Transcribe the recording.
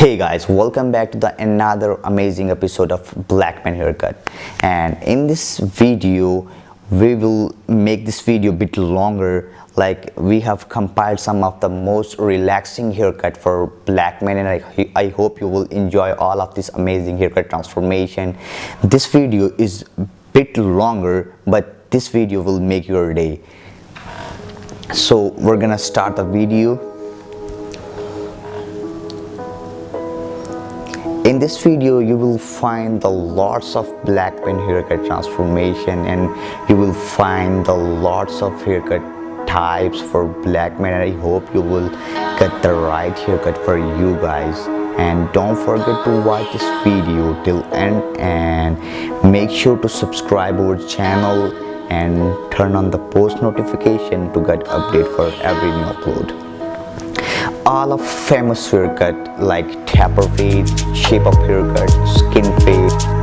hey guys welcome back to the another amazing episode of black man haircut. And in this video we will make this video a bit longer. Like we have compiled some of the most relaxing haircut for black men and I, I hope you will enjoy all of this amazing haircut transformation. This video is a bit longer but this video will make your day. So we're gonna start the video in this video you will find the lots of black man haircut transformation and you will find the lots of haircut types for black men. And i hope you will get the right haircut for you guys. And don't forget to watch this video till end and make sure to subscribe our channel and turn on the post notification to get update for every new upload all of famous haircut like taper fade, shape up haircut, skin fade,